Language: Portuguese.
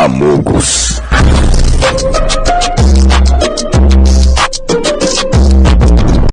Amogos.